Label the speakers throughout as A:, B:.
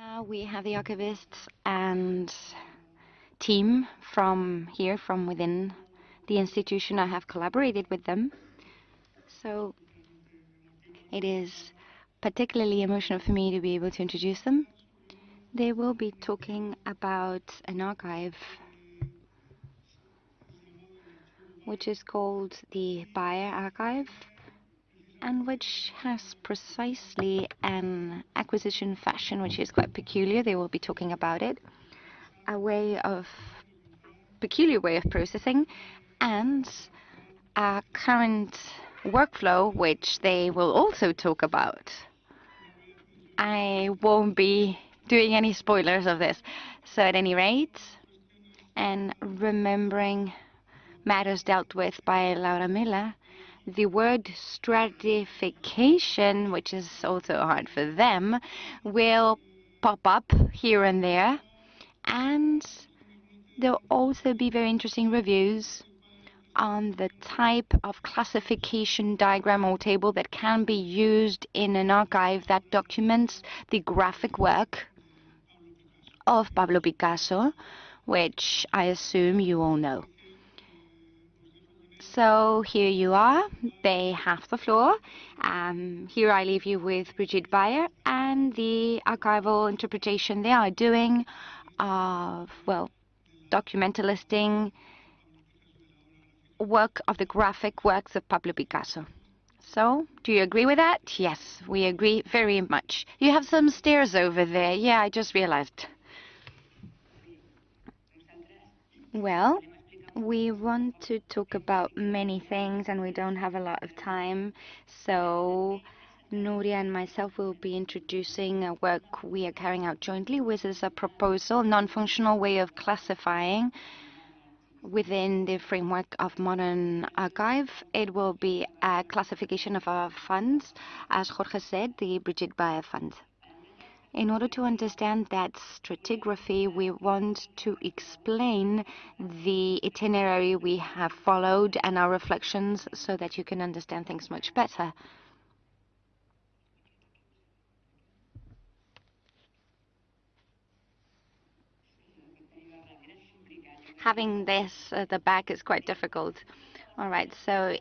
A: Now we have the archivists and team from here, from within the institution. I have collaborated with them. So it is particularly emotional for me to be able to introduce them. They will be talking about an archive which is called the Baer Archive and which has precisely an acquisition fashion which is quite peculiar. They will be talking about it. A way of peculiar way of processing and a current workflow which they will also talk about. I won't be doing any spoilers of this. So at any rate, and remembering matters dealt with by Laura Miller, the word stratification, which is also hard for them, will pop up here and there. And there'll also be very interesting reviews on the type of classification diagram or table that can be used in an archive that documents the graphic work of Pablo Picasso, which I assume you all know. So here you are. They have the floor. Um, here I leave you with Brigitte Baer and the archival interpretation they are doing of, well, documentalisting work of the graphic works of Pablo Picasso. So, do you agree with that? Yes, we agree very much. You have some stairs over there. Yeah, I just realized. Well, we want to talk about many things and we don't have a lot of time. So Nuria and myself will be introducing a work we are carrying out jointly, which is a proposal, non-functional way of classifying within the framework of modern archive. It will be a classification of our funds, as Jorge said, the Brigitte Baer Fund. In order to understand that stratigraphy, we want to explain the itinerary we have followed and our reflections so that you can understand things much better. Having this at the back is quite difficult. All right, so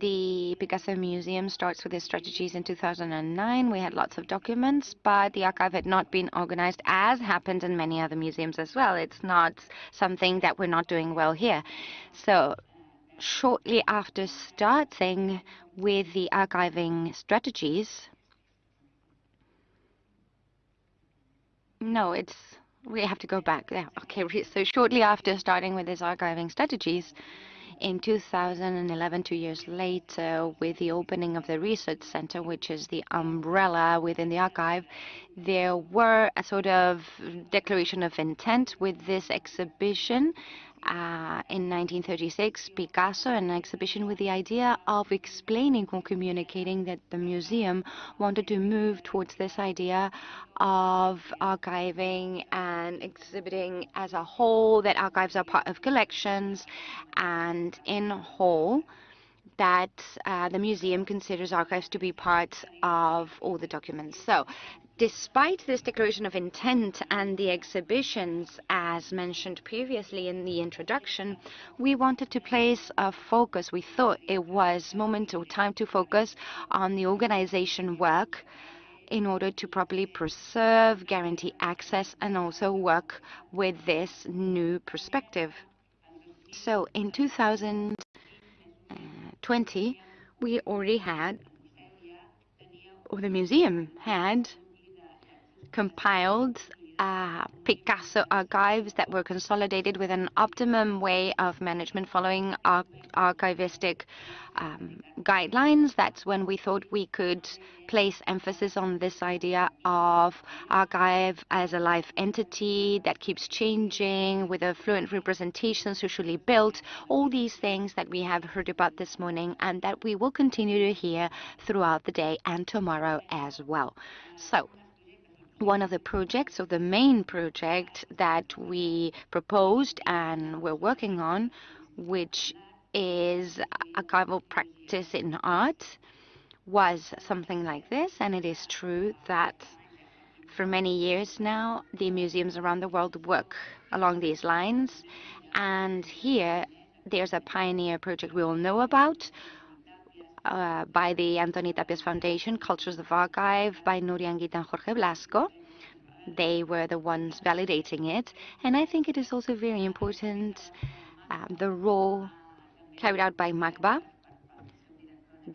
A: the Picasso Museum starts with its strategies in 2009. We had lots of documents, but the archive had not been organized as happened in many other museums as well. It's not something that we're not doing well here. So shortly after starting with the archiving strategies, no, it's we have to go back. Yeah, okay. So shortly after starting with these archiving strategies, in 2011, two years later, with the opening of the Research Center, which is the umbrella within the archive, there were a sort of declaration of intent with this exhibition uh, in 1936, Picasso, an exhibition with the idea of explaining or communicating that the museum wanted to move towards this idea of archiving and exhibiting as a whole, that archives are part of collections, and in whole, that uh, the museum considers archives to be part of all the documents. So despite this declaration of intent and the exhibitions, as mentioned previously in the introduction, we wanted to place a focus. We thought it was moment or time to focus on the organization work in order to properly preserve, guarantee access, and also work with this new perspective. So in 2020, we already had, or the museum had, compiled uh, Picasso archives that were consolidated with an optimum way of management following ar archivistic um, guidelines. That's when we thought we could place emphasis on this idea of archive as a live entity that keeps changing with a fluent representation socially built, all these things that we have heard about this morning and that we will continue to hear throughout the day and tomorrow as well. So one of the projects, or the main project that we proposed and we're working on, which is archival practice in art, was something like this. And it is true that For many years now, the museums around the world work along these lines. And here, there's a pioneer project we all know about uh, by the Antoni Tàpies Foundation, Cultures of Archive by Nuria Enguita and Jorge Blasco. They were the ones validating it. And I think it is also very important um, the role carried out by MACBA,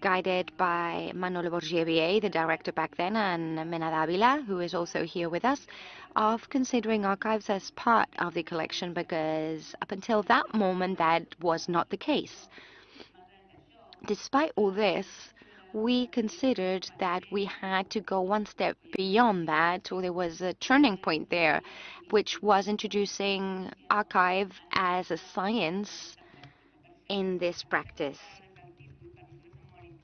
A: guided by Manolo Borja, the director back then, and Mela Davila, who is also here with us, of considering archives as part of the collection because up until that moment that was not the case. Despite all this, we considered that we had to go one step beyond that, or there was a turning point there, which was introducing archive as a science in this practice.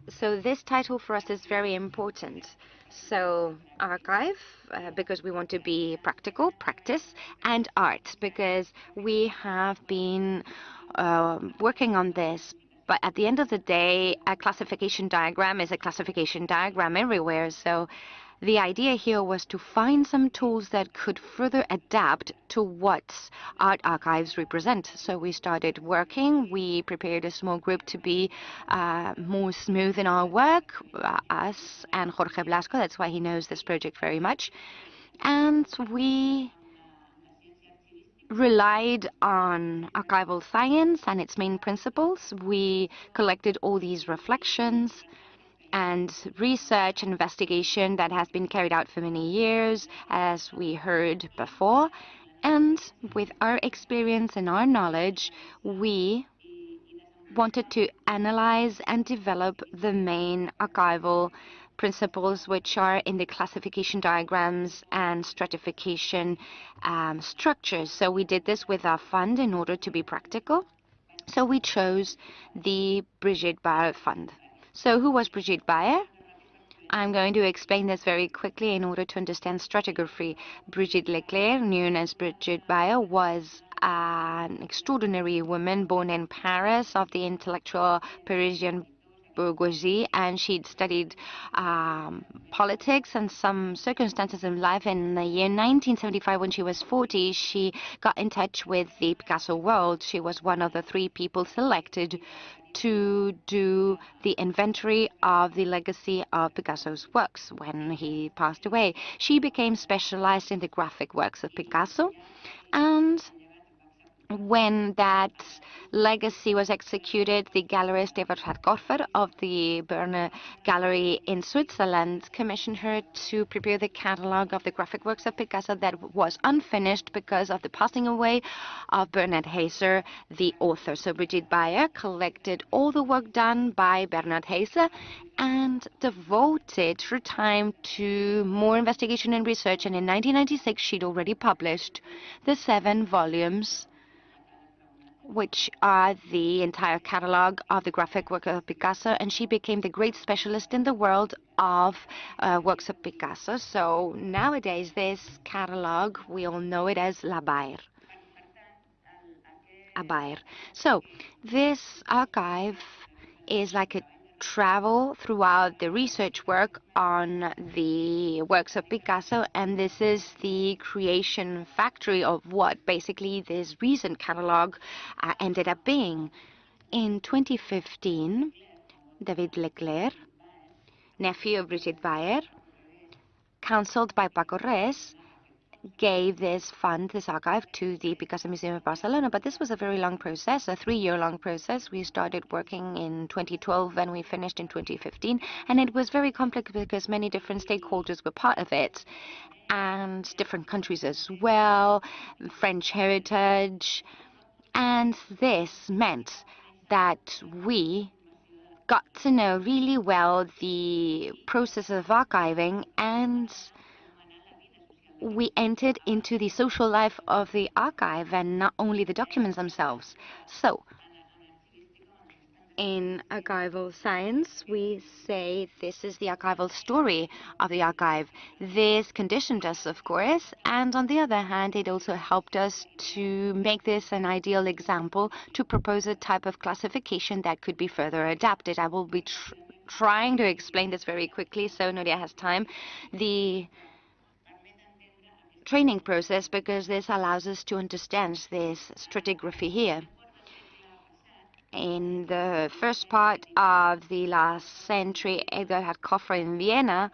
A: So this title for us is very important. So archive, uh, because we want to be practical, practice, and art, because we have been uh, working on this but at the end of the day, a classification diagram is a classification diagram everywhere. So the idea here was to find some tools that could further adapt to what art archives represent. So we started working. We prepared a small group to be uh, more smooth in our work, uh, us and Jorge Blasco. That's why he knows this project very much. And we relied on archival science and its main principles. We collected all these reflections and research and investigation that has been carried out for many years, as we heard before. And with our experience and our knowledge, we wanted to analyze and develop the main archival principles which are in the classification diagrams and stratification um, structures. So we did this with our fund in order to be practical. So we chose the Brigitte Baer Fund. So who was Brigitte Baer? I'm going to explain this very quickly in order to understand stratigraphy. Brigitte Leclerc, known as Brigitte Baer, was an extraordinary woman born in Paris of the intellectual Parisian bourgeoisie, and she'd studied um, politics and some circumstances in life. In the year 1975, when she was 40, she got in touch with the Picasso world. She was one of the three people selected to do the inventory of the legacy of Picasso's works when he passed away. She became specialized in the graphic works of Picasso and when that legacy was executed, the gallerist Eberhard Korfer of the Berner Gallery in Switzerland commissioned her to prepare the catalogue of the graphic works of Picasso that was unfinished because of the passing away of Bernard Haser, the author. So Brigitte Baer collected all the work done by Bernard Haser and devoted her time to more investigation and research. And in 1996, she'd already published the seven volumes which are the entire catalog of the graphic work of Picasso, and she became the great specialist in the world of uh, works of Picasso. So nowadays, this catalog, we all know it as La Baer. A Baer. So this archive is like a travel throughout the research work on the works of Picasso, and this is the creation factory of what basically this recent catalog uh, ended up being. In 2015, David Leclerc, nephew of Brigitte Baer, counseled by Paco Res, gave this fund, this archive, to the Picasso Museum of Barcelona. But this was a very long process, a three-year-long process. We started working in 2012 and we finished in 2015. And it was very complex because many different stakeholders were part of it and different countries as well, French heritage. And this meant that we got to know really well the process of archiving and we entered into the social life of the archive and not only the documents themselves. So, in archival science, we say this is the archival story of the archive. This conditioned us, of course, and on the other hand, it also helped us to make this an ideal example to propose a type of classification that could be further adapted. I will be tr trying to explain this very quickly so Nuria has time. The training process because this allows us to understand this stratigraphy here. In the first part of the last century, Edgar had Koffer in Vienna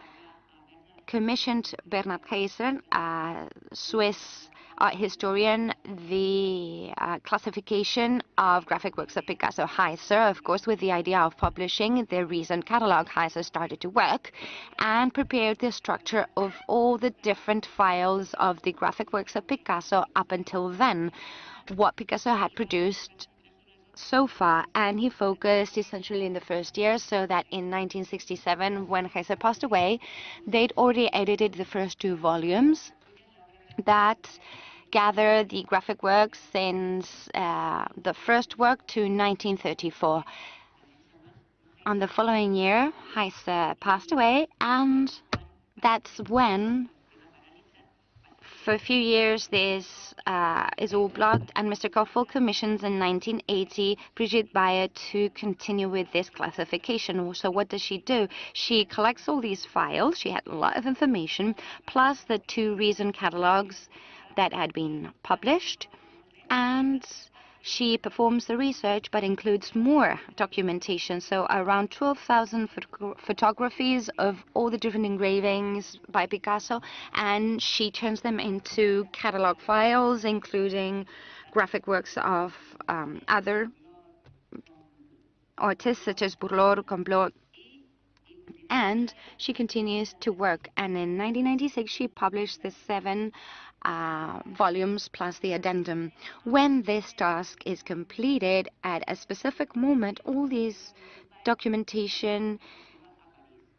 A: commissioned Bernard Heiser, a Swiss art historian, the uh, classification of graphic works of Picasso. Heiser, of course, with the idea of publishing the recent catalog, Heiser started to work and prepared the structure of all the different files of the graphic works of Picasso up until then. What Picasso had produced so far, and he focused essentially in the first year, so that in 1967, when Heiser passed away, they'd already edited the first two volumes that gather the graphic works since uh, the first work to 1934. On the following year, Heiser passed away, and that's when for a few years, this uh, is all blocked, and Mr. Koffel commissions in 1980 Brigitte Baer to continue with this classification. So what does she do? She collects all these files. She had a lot of information, plus the two recent catalogs that had been published, and she performs the research but includes more documentation, so around 12,000 photographies of all the different engravings by Picasso, and she turns them into catalog files, including graphic works of um, other artists such as Bourlor, Complot, and she continues to work. And in 1996, she published the seven uh, volumes plus the addendum. When this task is completed at a specific moment, all these documentation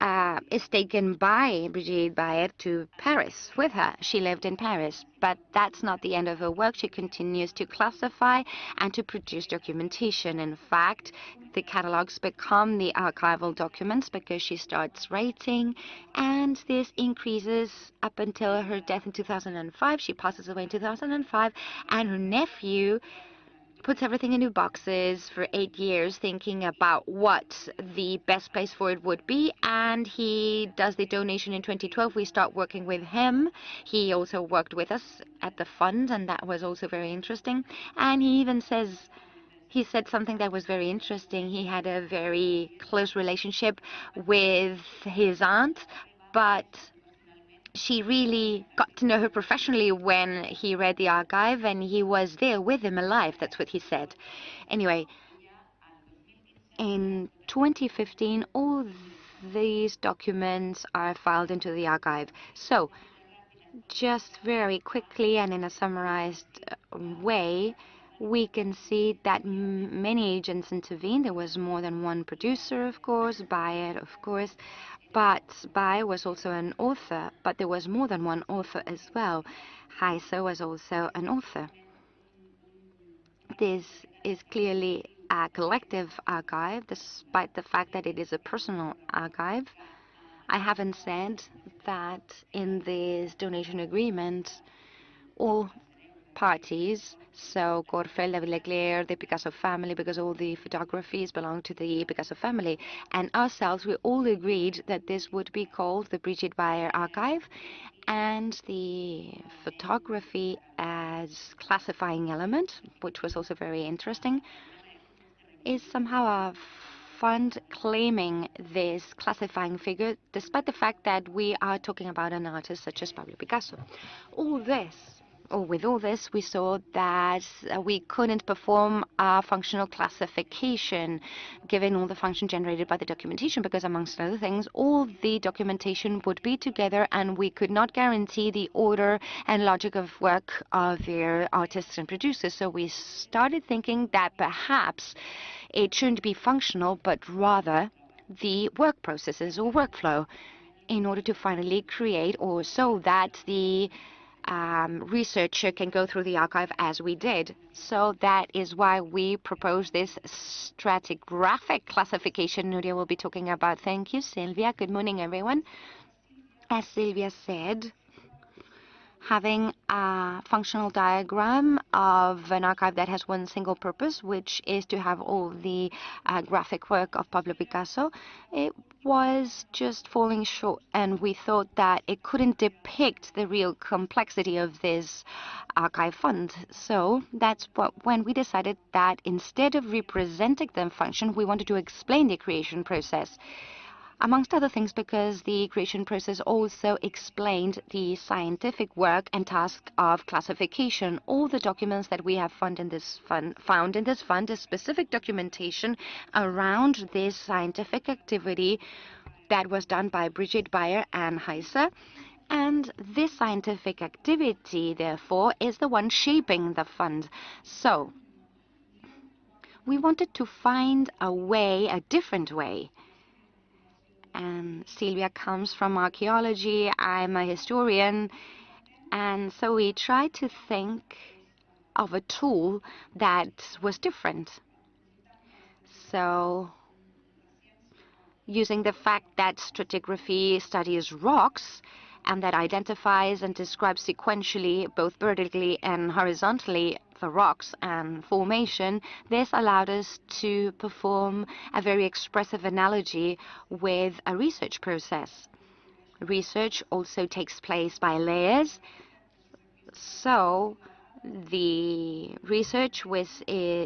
A: uh, is taken by Brigitte Baer to Paris with her. She lived in Paris, but that's not the end of her work. She continues to classify and to produce documentation. In fact, the catalogs become the archival documents because she starts writing, and this increases up until her death in 2005. She passes away in 2005, and her nephew puts everything in new boxes for eight years, thinking about what the best place for it would be. And he does the donation in 2012. We start working with him. He also worked with us at the fund, and that was also very interesting. And he even says, he said something that was very interesting. He had a very close relationship with his aunt, but she really got to know her professionally when he read the archive and he was there with him alive. That's what he said. Anyway, in 2015, all these documents are filed into the archive. So, just very quickly and in a summarized uh, way, we can see that many agents intervened. There was more than one producer, of course, Baer, of course, but Baer was also an author, but there was more than one author as well. Heiser was also an author. This is clearly a collective archive, despite the fact that it is a personal archive. I haven't said that in this donation agreement, all parties. So Corfel, Leclerc, the Picasso family, because all the photographies belong to the Picasso family. And ourselves, we all agreed that this would be called the Brigitte Baer Archive and the photography as classifying element, which was also very interesting, is somehow a fund claiming this classifying figure, despite the fact that we are talking about an artist such as Pablo Picasso. All this with all this, we saw that uh, we couldn't perform a functional classification given all the function generated by the documentation because, amongst other things, all the documentation would be together and we could not guarantee the order and logic of work of their artists and producers. So we started thinking that perhaps it shouldn't be functional, but rather the work processes or workflow in order to finally create or so that the um, researcher can go through the archive as we did. So that is why we propose this stratigraphic classification Nuria will be talking about. Thank you, Sylvia. Good morning, everyone. As Sylvia said, having a functional diagram of an archive that has one single purpose, which is to have all the uh, graphic work of Pablo Picasso, it was just falling short, and we thought that it couldn't depict the real complexity of this archive fund. So that's what, when we decided that instead of representing the function, we wanted to explain the creation process amongst other things because the creation process also explained the scientific work and task of classification. All the documents that we have found in this fund, found in this fund is specific documentation around this scientific activity that was done by Brigitte Baer and Heise. And this scientific activity, therefore, is the one shaping the fund. So, we wanted to find a way, a different way, and Silvia comes from archaeology, I'm a historian, and so we tried to think of a tool that was different. So using the fact that stratigraphy studies rocks and that identifies and describes sequentially, both vertically and horizontally, the rocks and formation, this allowed us to perform a very expressive analogy with a research process. Research also takes place by layers, so the research with,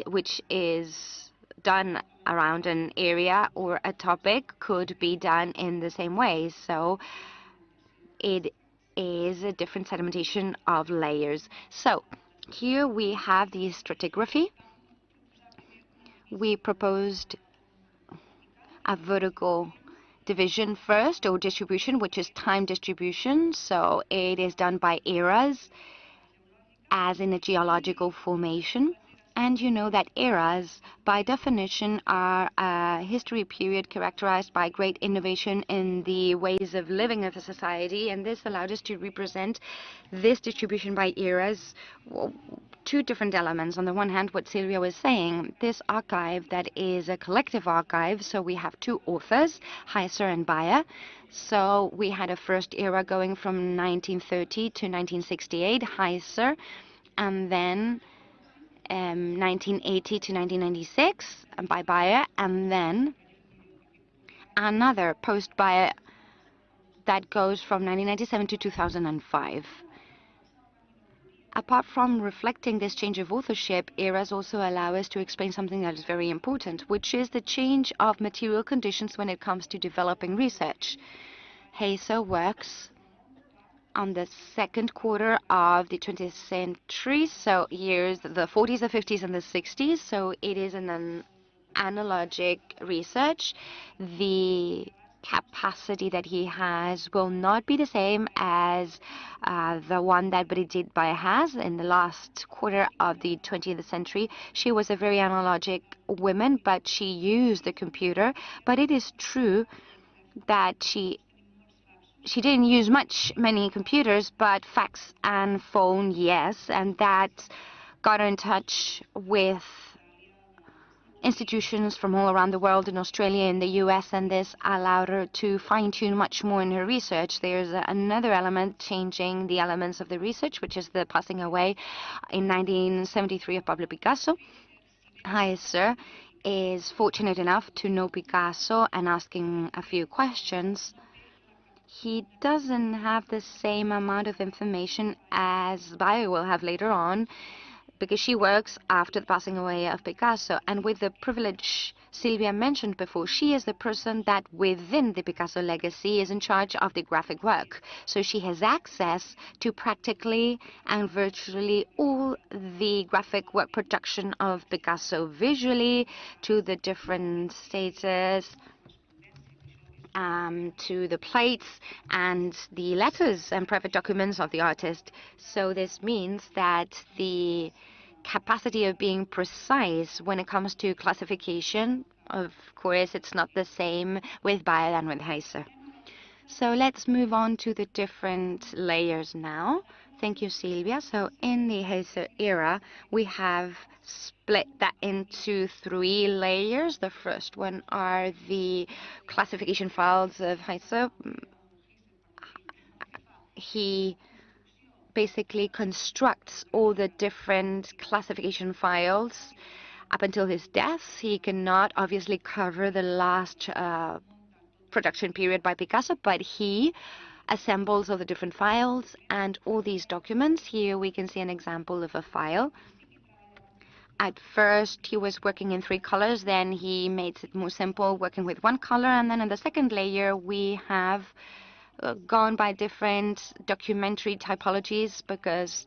A: which is done around an area or a topic could be done in the same way. So it is a different sedimentation of layers. So here we have the stratigraphy. We proposed a vertical division first, or distribution, which is time distribution. So it is done by eras, as in a geological formation. And you know that eras, by definition, are a history period characterized by great innovation in the ways of living of a society. And this allowed us to represent this distribution by eras, two different elements. On the one hand, what Silvia was saying, this archive that is a collective archive, so we have two authors, Heiser and Baer. So we had a first era going from 1930 to 1968, Heiser, and then um, 1980 to 1996 by Baer, and then another post Baer that goes from 1997 to 2005. Apart from reflecting this change of authorship, eras also allow us to explain something that is very important, which is the change of material conditions when it comes to developing research. Heise works on the second quarter of the 20th century, so years the 40s, the 50s, and the 60s. So it is an analogic research. The capacity that he has will not be the same as uh, the one that Brigitte Baer has in the last quarter of the 20th century. She was a very analogic woman, but she used the computer. But it is true that she she didn't use much many computers, but fax and phone, yes, and that got her in touch with institutions from all around the world in Australia and the US, and this allowed her to fine tune much more in her research. There's another element changing the elements of the research, which is the passing away in 1973 of Pablo Picasso. Hi, sir, is fortunate enough to know Picasso and asking a few questions he doesn't have the same amount of information as Baer will have later on because she works after the passing away of Picasso. And with the privilege Sylvia mentioned before, she is the person that within the Picasso legacy is in charge of the graphic work. So she has access to practically and virtually all the graphic work production of Picasso visually, to the different status, um, to the plates and the letters and private documents of the artist. So this means that the capacity of being precise when it comes to classification, of course, it's not the same with Baer than with Heiser. So let's move on to the different layers now. Thank you, Silvia. So in the Heise era, we have split that into three layers. The first one are the classification files of Heise. He basically constructs all the different classification files up until his death. He cannot obviously cover the last uh, production period by Picasso, but he assembles all the different files and all these documents. Here we can see an example of a file. At first, he was working in three colors, then he made it more simple, working with one color, and then in the second layer, we have uh, gone by different documentary typologies because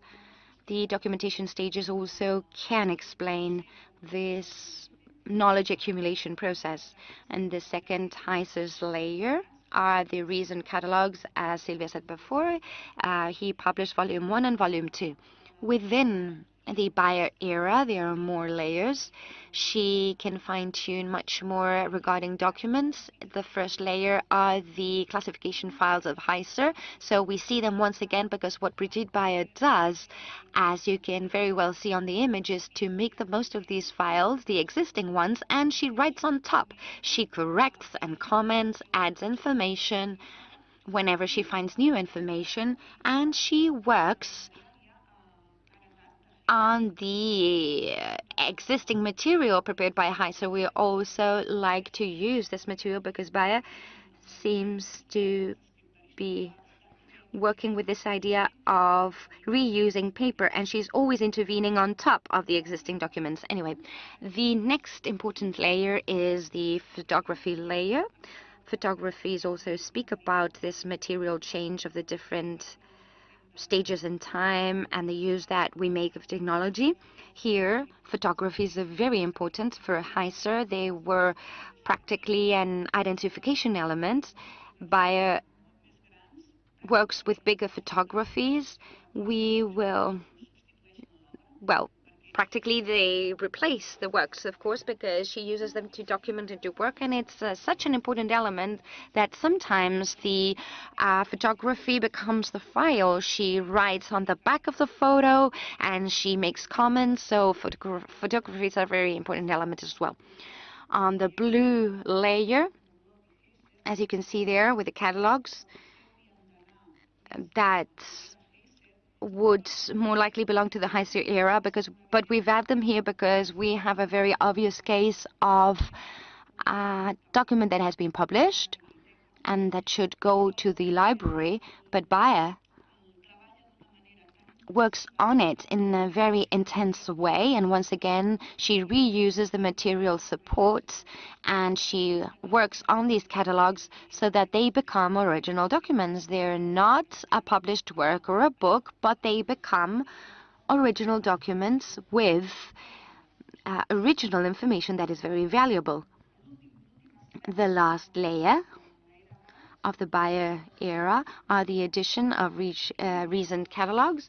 A: the documentation stages also can explain this knowledge accumulation process. And the second HISERS layer are the recent catalogs, as Silvia said before. Uh, he published volume one and volume two. Within the Baer era, there are more layers. She can fine tune much more regarding documents. The first layer are the classification files of Heiser. So we see them once again because what Brigitte Baer does, as you can very well see on the image, is to make the most of these files, the existing ones, and she writes on top. She corrects and comments, adds information whenever she finds new information, and she works on the existing material prepared by HISER. We also like to use this material because Baer seems to be working with this idea of reusing paper and she's always intervening on top of the existing documents. Anyway, the next important layer is the photography layer. Photographies also speak about this material change of the different stages in time and the use that we make of technology. Here, photographies are very important for Heiser. They were practically an identification element. Baer uh, works with bigger photographies. We will, well, practically they replace the works, of course, because she uses them to document and do work. And it's uh, such an important element that sometimes the uh, photography becomes the file. She writes on the back of the photo and she makes comments. So photogra photography is a very important element as well. On the blue layer, as you can see there with the catalogs, that's would more likely belong to the HISER era because but we've added them here because we have a very obvious case of a document that has been published and that should go to the library but Baer works on it in a very intense way. And once again, she reuses the material support and she works on these catalogs so that they become original documents. They're not a published work or a book, but they become original documents with uh, original information that is very valuable. The last layer of the Baer era are the addition of uh, recent catalogs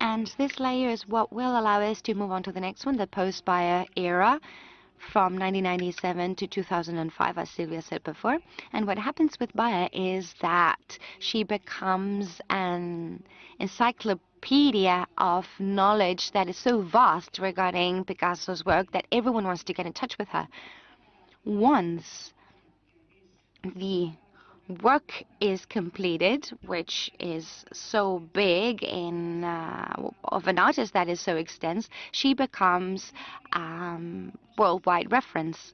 A: and this layer is what will allow us to move on to the next one, the post-Baer era from 1997 to 2005, as Sylvia said before. And what happens with Baer is that she becomes an encyclopedia of knowledge that is so vast regarding Picasso's work that everyone wants to get in touch with her. Once the work is completed, which is so big in uh, of an artist that is so extensive, she becomes um, worldwide reference.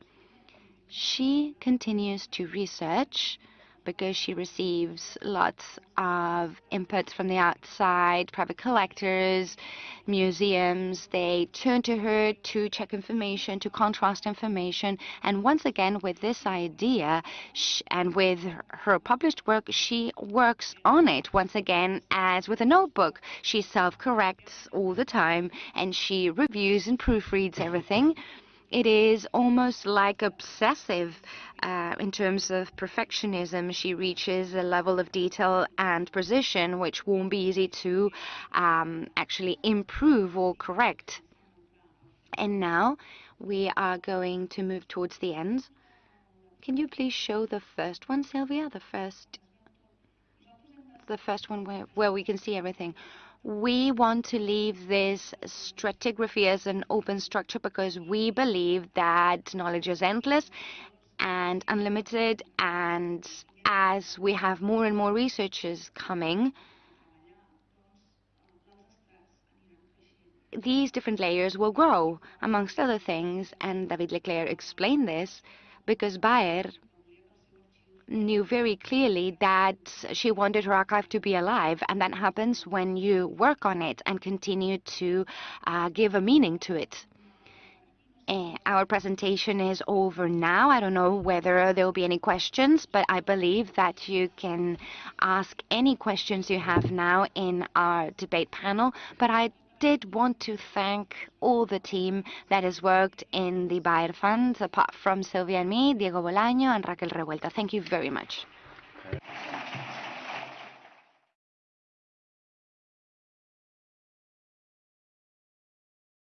A: She continues to research because she receives lots of inputs from the outside, private collectors, museums. They turn to her to check information, to contrast information. And once again, with this idea and with her published work, she works on it once again as with a notebook. She self-corrects all the time and she reviews and proofreads everything it is almost like obsessive uh, in terms of perfectionism. She reaches a level of detail and precision which won't be easy to um, actually improve or correct. And now we are going to move towards the end. Can you please show the first one, Sylvia? The first, the first one where, where we can see everything we want to leave this stratigraphy as an open structure because we believe that knowledge is endless and unlimited. And as we have more and more researchers coming, these different layers will grow, amongst other things, and David Leclerc explained this, because Baer knew very clearly that she wanted her archive to be alive, and that happens when you work on it and continue to uh, give a meaning to it. Uh, our presentation is over now. I don't know whether there will be any questions, but I believe that you can ask any questions you have now in our debate panel. But I did want to thank all the team that has worked in the Baer Fund, apart from Sylvia and me, Diego Bolaño and Raquel Revuelta. Thank you very much.